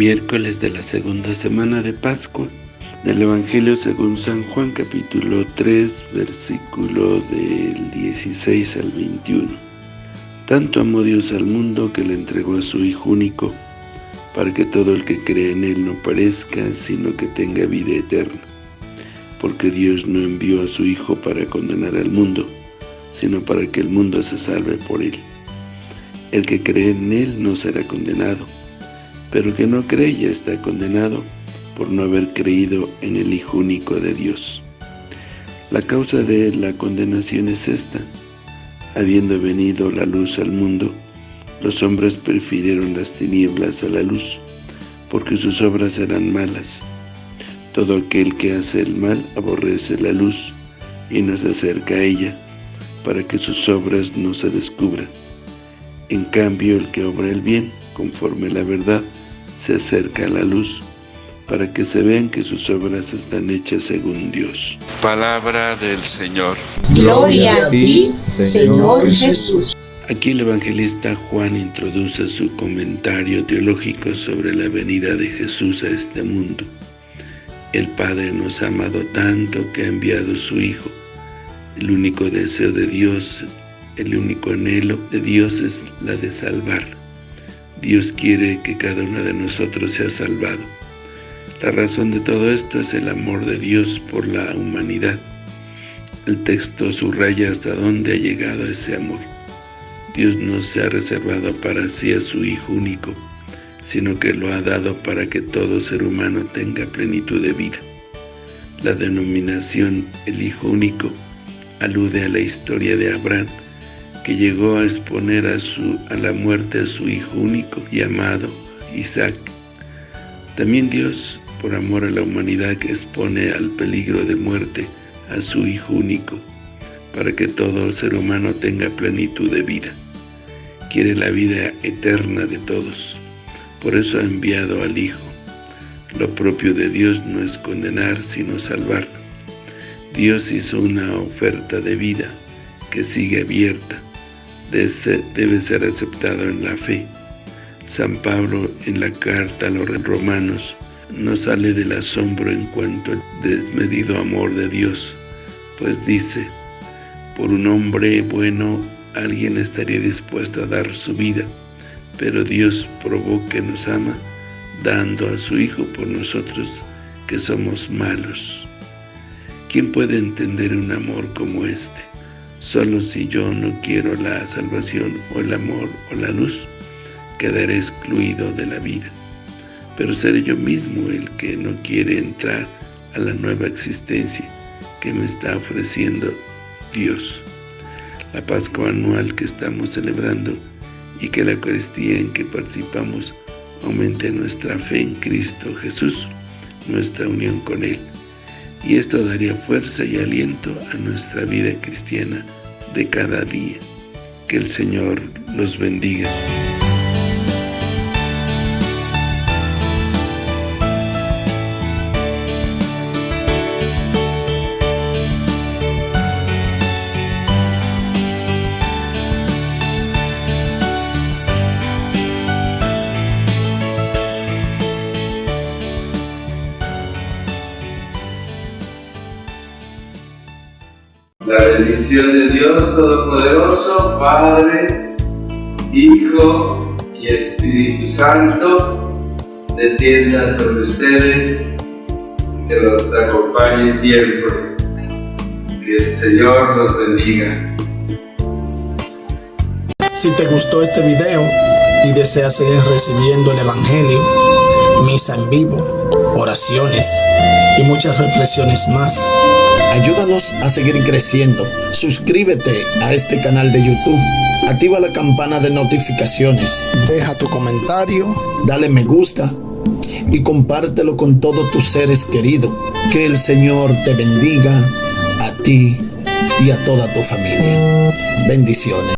Miércoles de la segunda semana de Pascua del Evangelio según San Juan capítulo 3 versículo del 16 al 21. Tanto amó Dios al mundo que le entregó a su Hijo único para que todo el que cree en Él no parezca sino que tenga vida eterna. Porque Dios no envió a su Hijo para condenar al mundo, sino para que el mundo se salve por Él. El que cree en Él no será condenado, pero que no cree ya está condenado por no haber creído en el Hijo único de Dios. La causa de la condenación es esta. Habiendo venido la luz al mundo, los hombres prefirieron las tinieblas a la luz, porque sus obras eran malas. Todo aquel que hace el mal aborrece la luz y no se acerca a ella, para que sus obras no se descubran. En cambio, el que obra el bien, conforme la verdad, se acerca a la luz, para que se vean que sus obras están hechas según Dios. Palabra del Señor. Gloria a ti, Señor Jesús. Aquí el evangelista Juan introduce su comentario teológico sobre la venida de Jesús a este mundo. El Padre nos ha amado tanto que ha enviado a su Hijo. El único deseo de Dios, el único anhelo de Dios es la de salvar. Dios quiere que cada uno de nosotros sea salvado. La razón de todo esto es el amor de Dios por la humanidad. El texto subraya hasta dónde ha llegado ese amor. Dios no se ha reservado para sí a su Hijo único, sino que lo ha dado para que todo ser humano tenga plenitud de vida. La denominación el Hijo único alude a la historia de Abraham, que llegó a exponer a, su, a la muerte a su hijo único y amado, Isaac. También Dios, por amor a la humanidad, expone al peligro de muerte a su hijo único, para que todo ser humano tenga plenitud de vida. Quiere la vida eterna de todos, por eso ha enviado al Hijo. Lo propio de Dios no es condenar, sino salvar. Dios hizo una oferta de vida que sigue abierta, debe ser aceptado en la fe. San Pablo en la carta a los romanos no sale del asombro en cuanto al desmedido amor de Dios, pues dice, por un hombre bueno alguien estaría dispuesto a dar su vida, pero Dios probó que nos ama, dando a su Hijo por nosotros que somos malos. ¿Quién puede entender un amor como este? Solo si yo no quiero la salvación o el amor o la luz, quedaré excluido de la vida. Pero seré yo mismo el que no quiere entrar a la nueva existencia que me está ofreciendo Dios. La Pascua anual que estamos celebrando y que la Eucaristía en que participamos aumente nuestra fe en Cristo Jesús, nuestra unión con Él y esto daría fuerza y aliento a nuestra vida cristiana de cada día. Que el Señor los bendiga. La bendición de Dios Todopoderoso, Padre, Hijo y Espíritu Santo, descienda sobre ustedes, que los acompañe siempre. Que el Señor los bendiga. Si te gustó este video y deseas seguir recibiendo el Evangelio, misa en vivo, oraciones y muchas reflexiones más, Ayúdanos a seguir creciendo. Suscríbete a este canal de YouTube. Activa la campana de notificaciones. Deja tu comentario. Dale me gusta. Y compártelo con todos tus seres queridos. Que el Señor te bendiga a ti y a toda tu familia. Bendiciones.